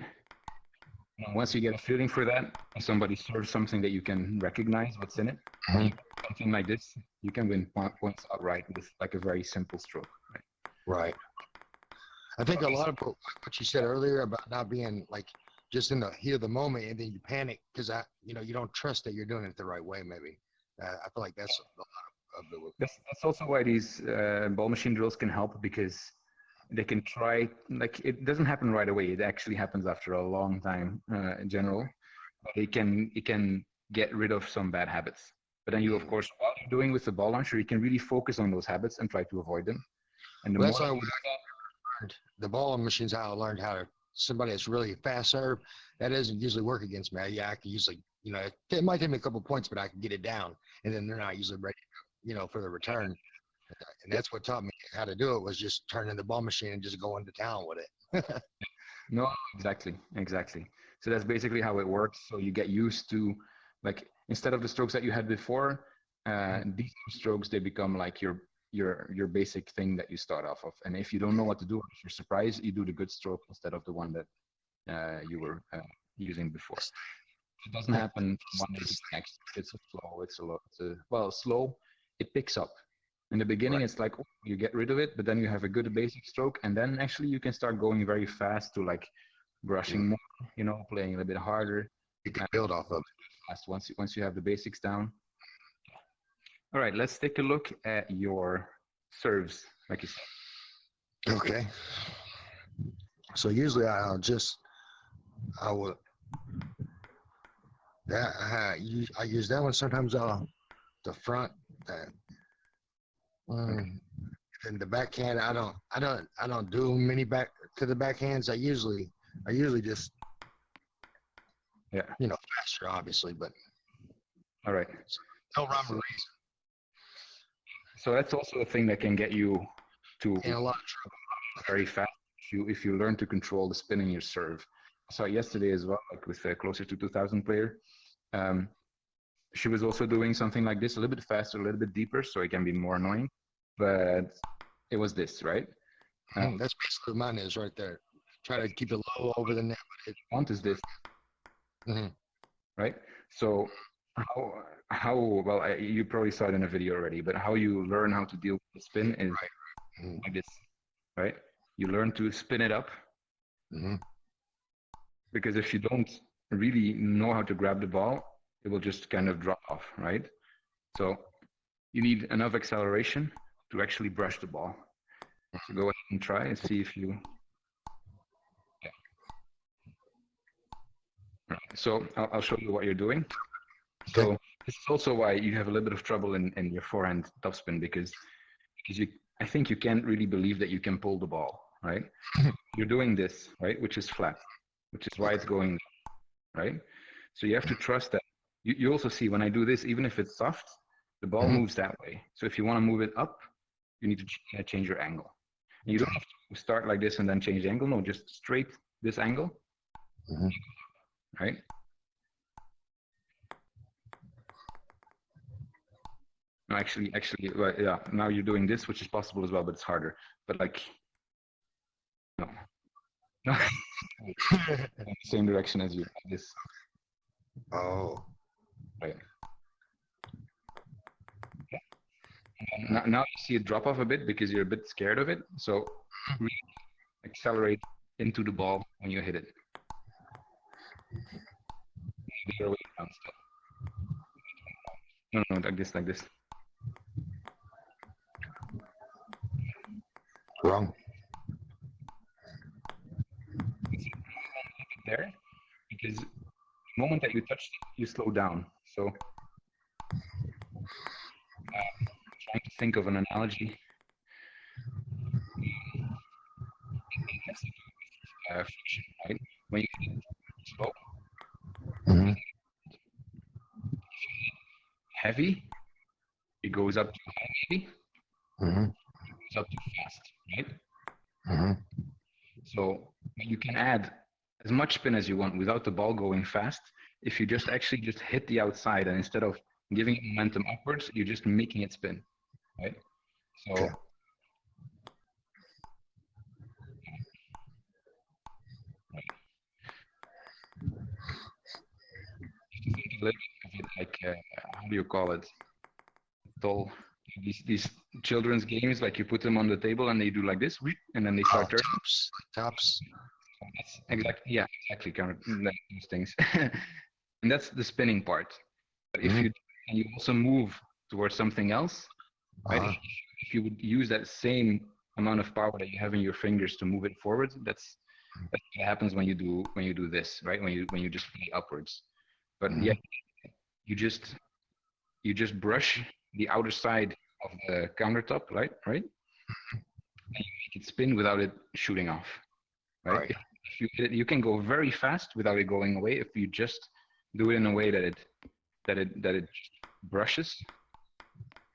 And once you get a feeling for that, somebody serves something that you can recognize what's in it, Mhm. something like this, you can win points outright with like a very simple stroke. Right? Right. I think a lot of what what you said earlier about not being like just in the heat of the moment and then you panic because I, you know, you don't trust that you're doing it the right way. Maybe uh, I feel like that's a lot of the. That's, that's also why these uh, ball machine drills can help because they can try, like, it doesn't happen right away. It actually happens after a long time uh, in general. It can, it can get rid of some bad habits. But then you, of course, while you're doing with the ball launcher, you can really focus on those habits and try to avoid them. And the Well, that's you we- learned the ball machines how I learned how to somebody that's really fast serve. That doesn't usually work against me. Yeah, I can usually, you know, it, it might take me a couple points, but I can get it down, and then they're not usually ready, you know, for the return. And that's what taught me how to do it was just turning the ball machine and just going to town with it. No, exactly, exactly. So that's basically how it works. So you get used to, like, instead of the strokes that you had before, uh, these new strokes they become like your your your basic thing that you start off of. And if you don't know what to do, if you're surprised, you do the good stroke instead of the one that uh, you were uh, using before. It doesn't happen one day to the next. It's a slow. It's a lot. Well, slow. It picks up. In the beginning, it's like oh, you get rid of it, but then you have a good basic stroke, and then actually you can start going very fast to like brushing more, you know, playing a little bit harder. You can build off of Fast once you, once you have the basics down. All right, let's take a look at your serves, like you said. Okay. So usually I'll just, I will, that, I, use- I use that one. Sometimes I'll, the front, that, um, and the backhand, I don't, I don't, I don't do many back to the backhands. I usually, I usually just, Yeah. you know, faster, obviously, but All right. no rhyme or reason. So that's also a thing that can get you to In a lot of trouble. very fast if you if you learn to control the spin in your serve. I saw yesterday as well, like with a closer to 2000 player. Um, she was also doing something like this, a little bit faster, a little bit deeper, so it can be more annoying. But it was this, right? Um, Mm, That's basically mine is right there. Try to keep it low over the net. But it, want is this, Mhm. right? So how how well I, you probably saw it in a video already, but how you learn how to deal with the spin is Mhm. like this, right? You learn to spin it up Mhm. because if you don't really know how to grab the ball, it will just kind of drop off, right? So you need enough acceleration to actually brush the ball. So go ahead and try and see if you. Yeah. Right. So I'll, I'll show you what you're doing. So this is also why you have a little bit of trouble in, in your forehand topspin because because you I think you can't really believe that you can pull the ball, right? you're doing this, right, which is flat, which is why it's going, right? So you have to trust that. You, you also see when I do this, even if it's soft, the ball Mhm. moves that way. So if you want to move it up, you need to ch- uh, change your angle. And you don't have to start like this and then change the angle. No, just straight this angle, Mhm. right? No, actually, actually, well, yeah. Now you're doing this, which is possible as well, but it's harder. But like, no, no, in the same direction as you. This, oh, right? Now, now you see it drop off a bit because you're a bit scared of it. So accelerate into the ball when you hit it. The other way around still. No, no, like this, like this. wrong. There because the moment that you touch it, you slow down. So, uh, trying to think of an analogy. Uh, friction, right? When you hit slow, Mhm. heavy, it goes up too high, maybe, Mhm. it goes up too fast, right? Mhm. So you can add much spin as you want without the ball going fast. If you just actually just hit the outside and instead of giving it momentum upwards, you're just making it spin, right? So Okay. Just think a little bit of it like uh, how do you call it? All these these children's games, like you put them on the table and they do like this, and then they Oh, start turning. tops, tops. Exactly yeah, exactly kind of like those things. and that's the spinning part. But if Mhm. you and you also move towards something else, right? Uh-huh. If, if you would use that same amount of power that you have in your fingers to move it forward, that's that's what happens when you do when you do this, right? When you when you just play upwards. But Mhm. yeah, you just you just brush the outer side of the countertop, right? Right? And you make it spin without it shooting off. Right? Right. If, you you can go very fast without it going away if you just do it in a way that it that it that it brushes.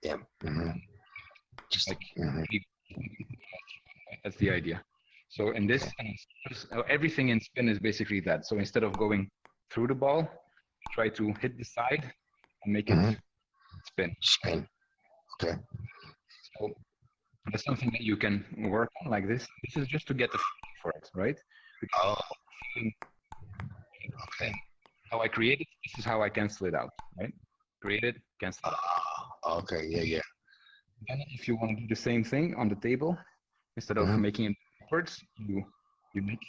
Yeah. Mhm. Just Like mhm. That's the idea. So in this, everything in spin is basically that. So instead of going through the ball, try to hit the side and make it Mhm. spin. spin. Okay. So that's something that you can work on like this. This is just to get the for it, right? Oh, Okay. How I create it, this is how I cancel it out, right? Create it, cancel it out. ah, okay. Yeah, yeah. Then if you want to do the same thing on the table, instead of Mhm. making it upwards, you you make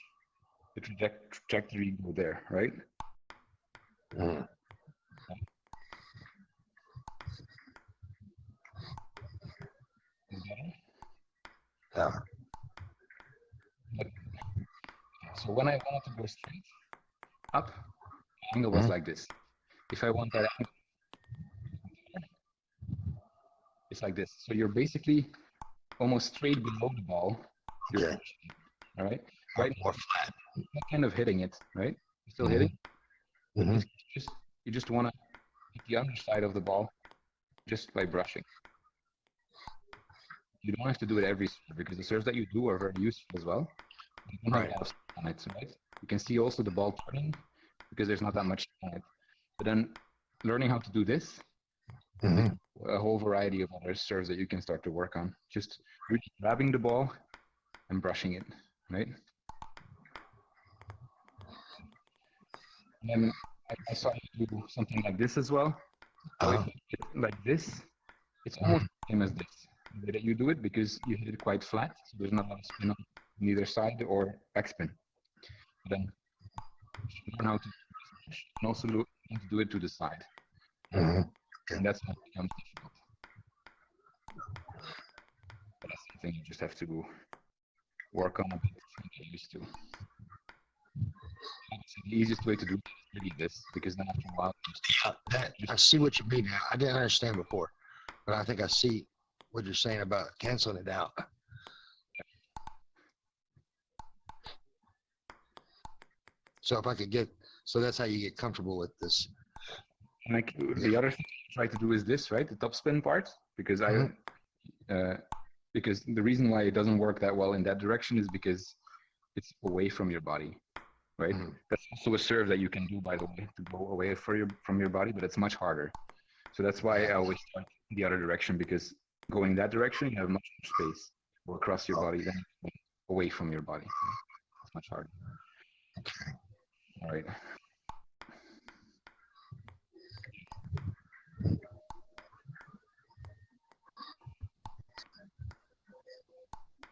the traject- trajectory go there, right? Better? Yeah. So when I wanted to go straight up, the angle was Mhm. like this. If I want that angle, it's like this. So you're basically almost straight below the ball. You're Okay. all right? Right. More flat. You're kind of hitting it, right? You're still Mhm. hitting. Mhm. Just you just want to hit the underside of the ball just by brushing. You don't have to do it every serve because the serves that you do are very useful as well. You don't have Right. a lot on it, right? You can see also the ball turning because there's not that much it. But then learning how to do this, Mhm. a whole variety of other serves that you can start to work on. Just really grabbing the ball and brushing it, right? And then I, I saw you do something like this as well. Uh-huh. like this, it's almost the same as this. The way that you do it because you hit it quite flat, so there's not a lot of spin on neither side or backspin. Then you learn how to and also to do it to the side. Mhm. And that's when it becomes difficult. But that's something you just have to work on a bit and get used to. I the easiest way to do it is really this, because then after a while, Uh, that, I see what you mean. I didn't understand before, but I think I see what you're saying about canceling it out. So if I could get, so that's how you get comfortable with this. And like the other thing I try to do is this, right? The top spin part, because I, Mhm. uh, because the reason why it doesn't work that well in that direction is because it's away from your body, right? Mhm. That's also a serve that you can do, by the way, to go away for your from your body, but it's much harder. So that's why I always start the other direction because going that direction, you have much more space to go across your body than away from your body. It's much harder. Okay. Right.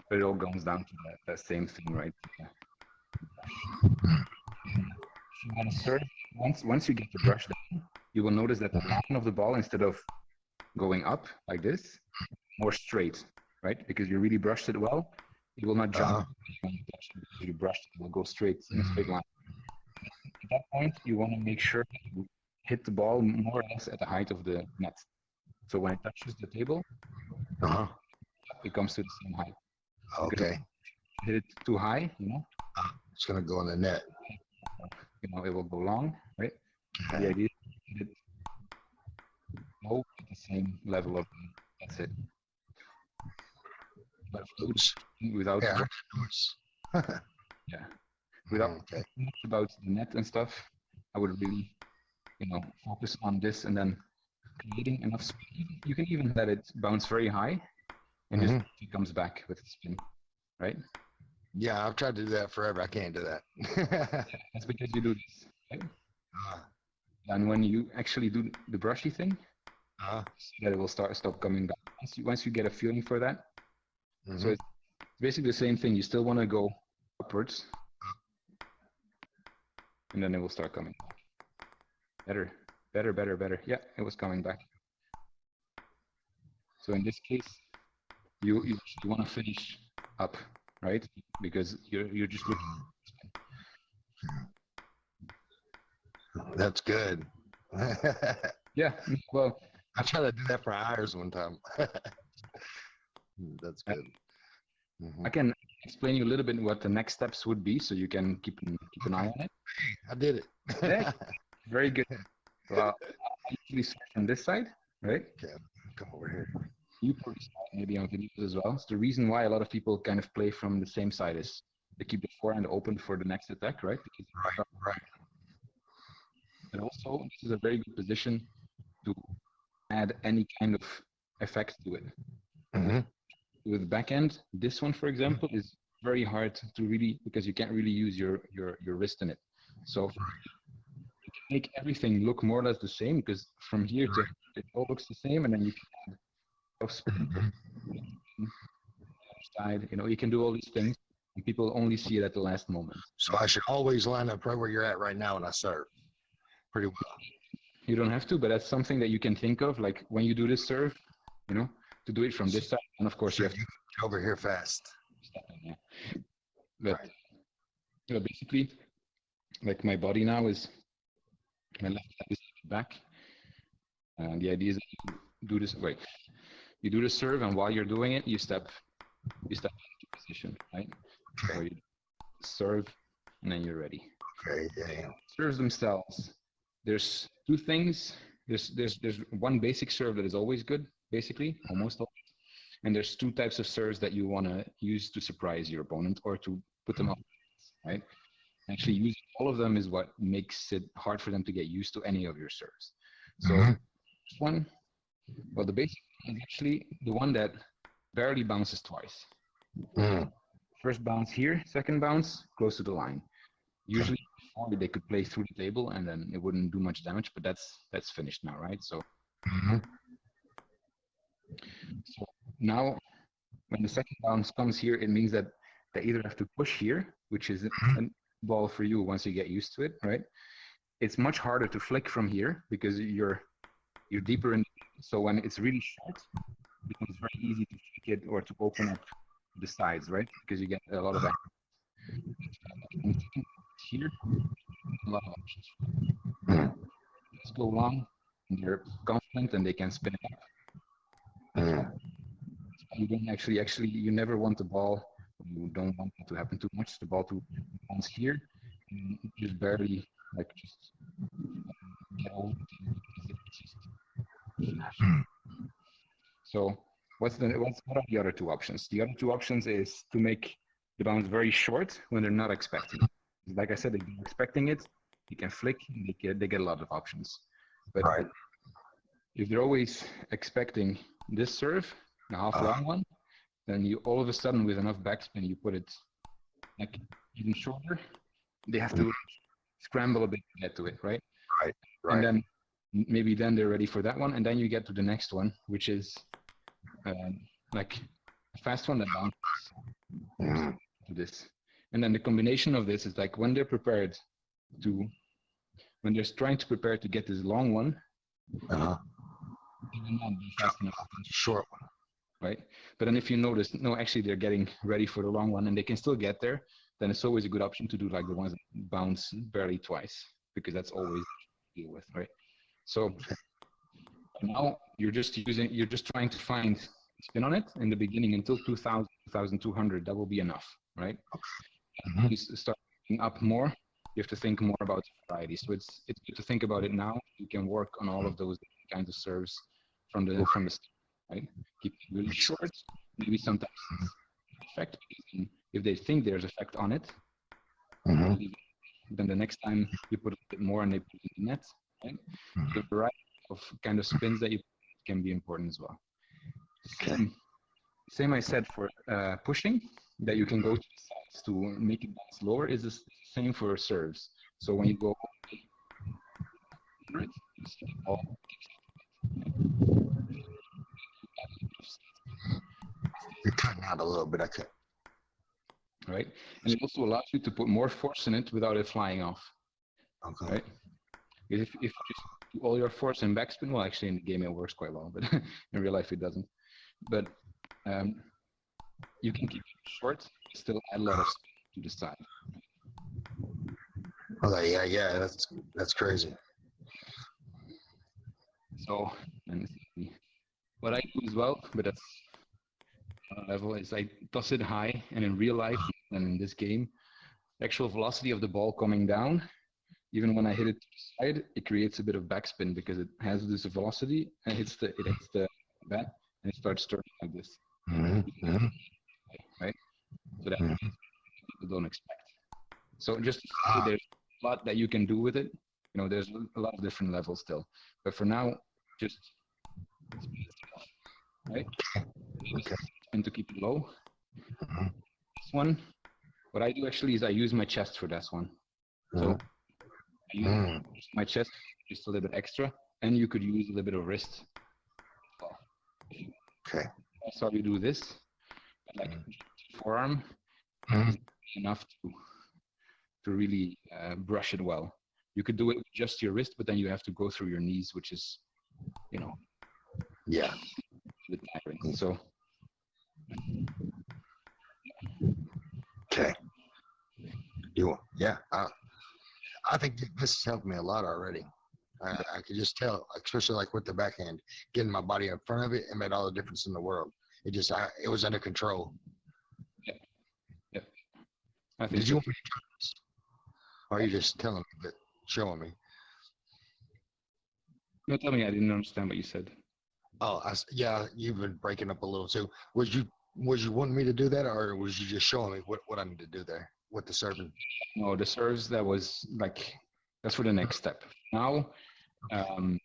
But it all comes down to that, that same thing, right? Yeah. If you serve, once once you get the brush down, you will notice that the line of the ball, instead of going up like this, more straight, right? Because you really brushed it well, it will not jump Uh-huh. when you touch it. You brushed it, it will go straight in a straight line. At that point, you want to make sure you hit the ball more or less at the height of the net. So when it touches the table, Uh-huh. it comes to the same height. Okay. Hit it too high, you know, It's gonna go in the net. you know, it will go long, right? The idea is to hit it low at the same level of that's it. But Oops. without Yeah. Yeah, without Okay. much about the net and stuff, I would really, you know, focus on this and then creating enough speed. You can even let it bounce very high, and just it comes back with the spin, right? Yeah, I've tried to do that forever. I can't do that. That's because you do this, right? uh, And when you actually do the brushy thing, uh, see that it will start stop coming back. Once you once you get a feeling for that, mhm. so it's basically the same thing. You still want to go upwards, and then it will start coming. Better, better, better, better. Yeah, it was coming back. So in this case, you you, you want to finish up, right? Because you're you're just looking. That's good. Yeah. Well, I tried to do that for hours one time. That's good. Mhm. I can explain you a little bit what the next steps would be, so you can keep an, keep an eye on it. I did it. Yeah. Very good. Well, I usually start from this side, right? Yeah, Come over here. You probably maybe on videos as well. So the reason why a lot of people kind of play from the same side is they keep the forehand open for the next attack, right? Because Right, right. and also this is a very good position to add any kind of effect to it. Mhm. With backhand, this one, for mm-hmm. example, is very hard to really because you can't really use your your your wrist in it. So you can make everything look more or less the same because from here to it all looks the same, and then you can add spin mm-hmm. side. You know, you can do all these things, and people only see it at the last moment. So I should always line up right where you're at right now when I serve. Pretty well. You don't have to, but that's something that you can think of, like when you do this serve, you know, to do it from this side, and of course you have to over here fast. step in, yeah. But Right. you know, basically, like my body now is my left leg is back, and the idea is that you do this. Wait, you do the serve, and while you're doing it, you step you step into position, right? Okay. Or you serve, and then you're ready. Okay. Yeah. yeah. Serves themselves. There's two things. There's there's there's one basic serve that is always good, basically, almost always. And there's two types of serves that you want to use to surprise your opponent or to put them up, right? Actually, using all of them is what makes it hard for them to get used to any of your serves. So Mhm. this one, well, the basic one is actually the one that barely bounces twice. Mm. First bounce here, second bounce close to the line. Usually before they could play through the table and then it wouldn't do much damage, but that's that's finished now, right? So. So now when the second bounce comes here, it means that they either have to push here, which is mm-hmm. a ball for you once you get used to it, right? It's much harder to flick from here because you're you're deeper in. So when it's really short, it becomes very easy to flick it or to open up the sides, right? Because you get a lot of action. here, a lot of options. Let's go long, and they're confident and they can spin it up. You don't actually actually you never want the ball. You don't want it to happen too much. The ball to bounce here and just barely like just get over it because it's just flash. so what's the what's what are the other two options? The other two options is to make the bounce very short when they're not expecting it. Like i said they're expecting it you can flick and they get they get a lot of options. But Right. if they're always expecting this serve, a half Uh-huh. long one, then you all of a sudden with enough backspin you put it like even shorter. They have to scramble a bit to get to it, right? Right. Right. And then maybe then they're ready for that one, and then you get to the next one, which is um, like a fast one that bounces Mm. to this. And then the combination of this is like when they're prepared to, when they're trying to prepare to get this long one, Uh-huh. they will not be fast enough Short one. right? But then if you notice, no, actually they're getting ready for the long one and they can still get there, then it's always a good option to do like the ones that bounce barely twice because that's always deal with, right? So now you're just using, you're just trying to find spin on it in the beginning until 2000, 2200, that will be enough, right? Mhm. You start up more, you have to think more about variety. So it's it's good to think about it now. You can work on all of those kinds of serves from the from the start, right? Keep it really short, maybe sometimes effect if they think there's effect on it, Mhm. then the next time you put a bit more and they put it in the net, right? Mhm. The variety of kind of spins that you can be important as well. Okay. Same, same I said for uh, pushing, that you can go to the sides to make it bounce lower is the same for serves. So when you go right, you see the ball You're cutting out a little bit. I could. right? And it also allows you to put more force in it without it flying off, Okay. right? If, if you just do all your force in backspin, well, actually in the game it works quite well, but in real life it doesn't. But um, you can keep it short, still add a lot of spin to the side. Okay. Yeah. Yeah. That's that's crazy. So, and what I do as well, but that's level is I toss it high, and in real life and in this game, actual velocity of the ball coming down, even when I hit it to the side, it creates a bit of backspin because it has this velocity and hits the it hits the bat and it starts turning like this, Mhm. Mhm. right? So that Mhm. people don't expect. So just Ah. there's a lot that you can do with it. You know, there's a lot of different levels still, but for now, just right? Okay. And to keep it low. Mhm. This one, what I do actually is I use my chest for this one. So Mhm. I use Mm. my chest just a little bit extra, and you could use a little bit of wrist. Okay. That's how you do this. But like forearm Mhm. enough to to really uh, brush it well. You could do it with just your wrist, but then you have to go through your knees, which is, you know, Yeah. a bit tiring. So Okay. You. Yeah. I, I think this has helped me a lot already. I, I could just tell, especially like with the backhand, getting my body in front of it, it made all the difference in the world. It just I, it was under control. I think Did you want me to try this? Or are you just telling me that showing me? no, tell me, I didn't understand what you said. Oh, I yeah, you've been breaking up a little too. Was you was you wanting me to do that, or was you just showing me what what I need to do there with the serving? No, the serves that was like that's for the next step. Now, um,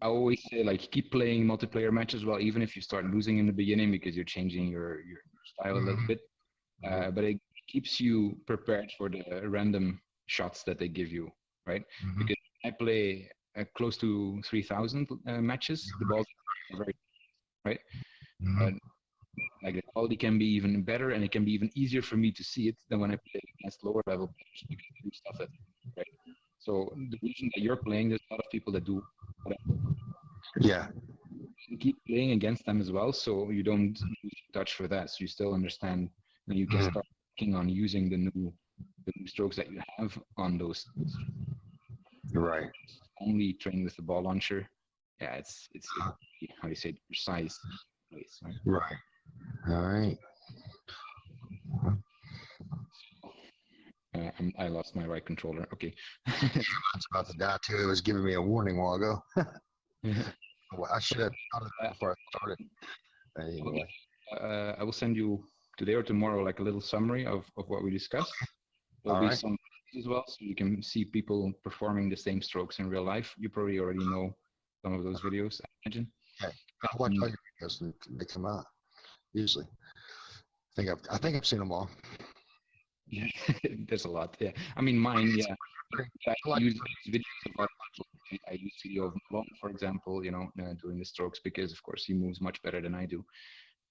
I always say like keep playing multiplayer matches well, even if you start losing in the beginning because you're changing your your style a little Mhm. bit. Uh, but it keeps you prepared for the random shots that they give you, right? Mhm. Because I play uh, close to 3,000 uh, matches. The balls are very right. Mhm. Like the quality can be even better, and it can be even easier for me to see it than when I play against lower level players because they do stuff that right. So the reason that you're playing, there's a lot of people that do Yeah. you keep playing against them as well, so you don't lose touch for that. So you still understand, and you can Mhm. start working on using the new the new strokes that you have on those. Right. Only train with the ball launcher. Yeah, it's it's it's- how do you say precise. place, right? Right. All right. Uh, I'm, I lost my right controller. Okay. It's about to die too. It was giving me a warning a while ago. Yeah. Well, I should have thought of that before I started. Anyway. uh, I will send you today or tomorrow like a little summary of, of what we discussed. There'll be Alright. some as well, so you can see people performing the same strokes in real life. You probably already know some of those videos, I imagine. I watch Mm. all your videos and they come out. Usually. I think I've I think I've seen them all. Yeah, there's a lot. Yeah, I mean mine. Yeah, I use videos of. I use video of Ma Long, for example. You know, uh, doing the strokes because of course he moves much better than I do.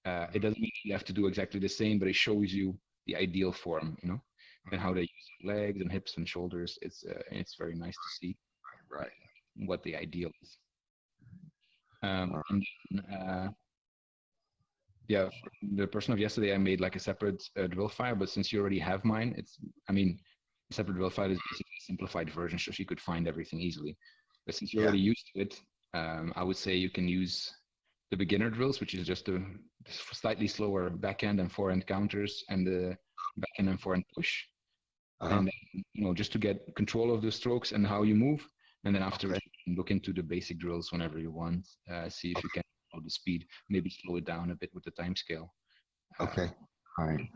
Uh, it doesn't mean you have to do exactly the same, but it shows you the ideal form. You know, and how they use legs and hips and shoulders. It's uh, it's very nice to see Right. what the ideal is. Um, and uh, yeah, the person of yesterday, I made like a separate uh, drill file, but since you already have mine, it's, I mean, separate drill file is basically a simplified version, so she could find everything easily. But since you're Yeah. already used to it, um, I would say you can use the beginner drills, which is just a slightly slower backhand and forehand counters and the backhand and forehand push Uh-huh. and then, you know just to get control of the strokes and how you move and then afterwards you can look into the basic drills whenever you want uh, see if you can control the speed maybe slow it down a bit with the time scale Uh, Okay. All right.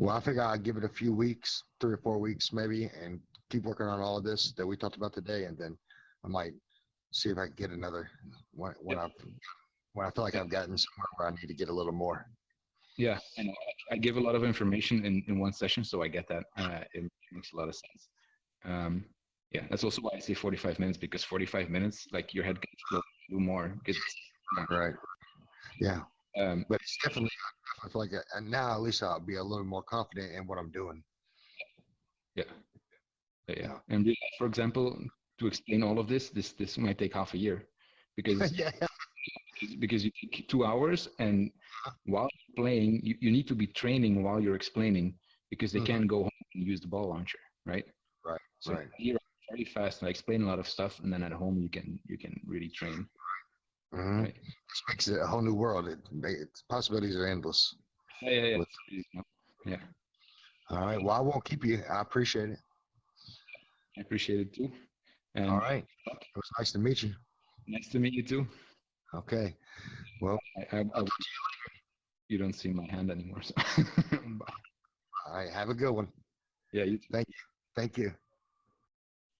Well, I think I'll give it a few weeks, three or four weeks maybe, and keep working on all of this that we talked about today, and then I might see if I can get another when when I when I feel like I've gotten somewhere where I need to get a little more. yeah and. I give a lot of information in, in one session so i get that uh, it makes a lot of sense um, yeah that's also why i say 45 minutes because 45 minutes like your head still do more because Right. Yeah, um, but it's definitely I feel like I, and now at least I'll be a little more confident in what I'm doing. Yeah. Yeah, yeah. And for example, to explain all of this, this this might take half a year because yeah. because you take two hours and while playing, you, you need to be training while you're explaining because they Mhm. can't go home and use the ball launcher, right? Right, So right. here very fast and I explain a lot of stuff and then at home you can you can really train. Mhm. Right. This makes it a whole new world. It, it's possibilities are endless. Yeah, yeah, yeah. With- Yeah. All right. Well, I won't keep you. I appreciate it. I appreciate it too. And All right. It was nice to meet you. nice to meet you too. Okay. Well, I, I, I, you don't see my hand anymore. So. All right. Have a good one. yeah, you too. Thank you.